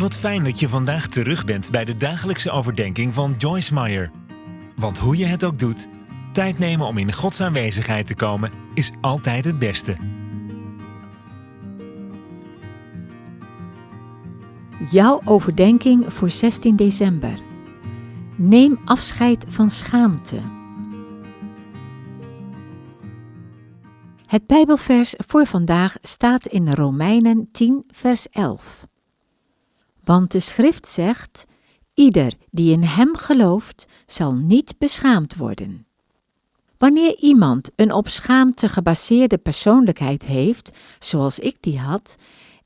Wat fijn dat je vandaag terug bent bij de dagelijkse overdenking van Joyce Meyer. Want hoe je het ook doet, tijd nemen om in Gods aanwezigheid te komen is altijd het beste. Jouw overdenking voor 16 december. Neem afscheid van schaamte. Het Bijbelvers voor vandaag staat in Romeinen 10, vers 11. Want de schrift zegt: Ieder die in hem gelooft, zal niet beschaamd worden. Wanneer iemand een op schaamte gebaseerde persoonlijkheid heeft, zoals ik die had,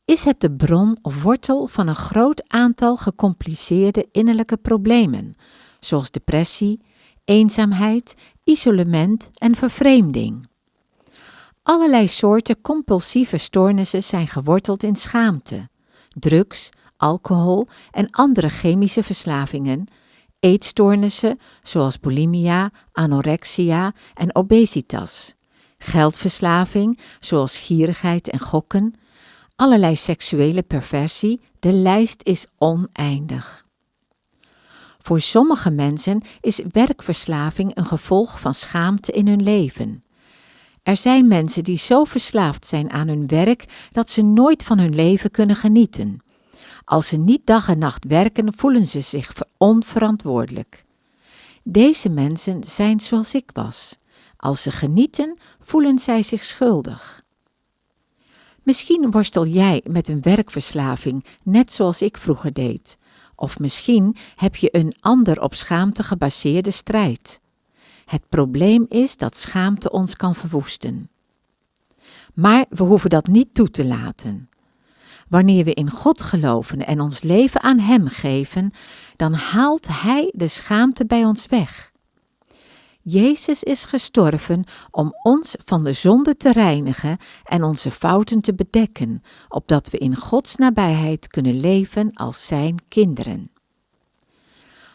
is het de bron of wortel van een groot aantal gecompliceerde innerlijke problemen, zoals depressie, eenzaamheid, isolement en vervreemding. Allerlei soorten compulsieve stoornissen zijn geworteld in schaamte, drugs, alcohol en andere chemische verslavingen, eetstoornissen zoals bulimia, anorexia en obesitas, geldverslaving zoals gierigheid en gokken, allerlei seksuele perversie, de lijst is oneindig. Voor sommige mensen is werkverslaving een gevolg van schaamte in hun leven. Er zijn mensen die zo verslaafd zijn aan hun werk dat ze nooit van hun leven kunnen genieten. Als ze niet dag en nacht werken, voelen ze zich onverantwoordelijk. Deze mensen zijn zoals ik was. Als ze genieten, voelen zij zich schuldig. Misschien worstel jij met een werkverslaving, net zoals ik vroeger deed. Of misschien heb je een ander op schaamte gebaseerde strijd. Het probleem is dat schaamte ons kan verwoesten. Maar we hoeven dat niet toe te laten. Wanneer we in God geloven en ons leven aan Hem geven, dan haalt Hij de schaamte bij ons weg. Jezus is gestorven om ons van de zonde te reinigen en onze fouten te bedekken, opdat we in Gods nabijheid kunnen leven als Zijn kinderen.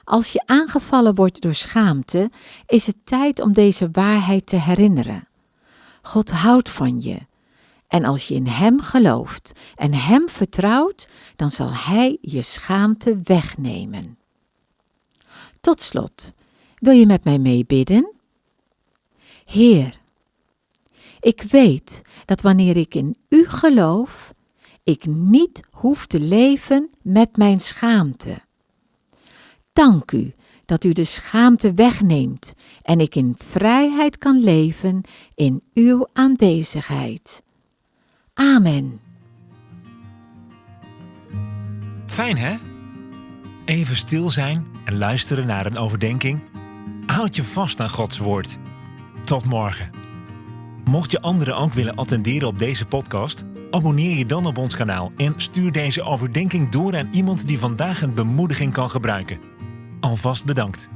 Als je aangevallen wordt door schaamte, is het tijd om deze waarheid te herinneren. God houdt van je. En als je in Hem gelooft en Hem vertrouwt, dan zal Hij je schaamte wegnemen. Tot slot, wil je met mij meebidden? Heer, ik weet dat wanneer ik in U geloof, ik niet hoef te leven met mijn schaamte. Dank U dat U de schaamte wegneemt en ik in vrijheid kan leven in Uw aanwezigheid. Amen. Fijn hè? Even stil zijn en luisteren naar een overdenking. Houd je vast aan Gods woord. Tot morgen. Mocht je anderen ook willen attenderen op deze podcast, abonneer je dan op ons kanaal en stuur deze overdenking door aan iemand die vandaag een bemoediging kan gebruiken. Alvast bedankt.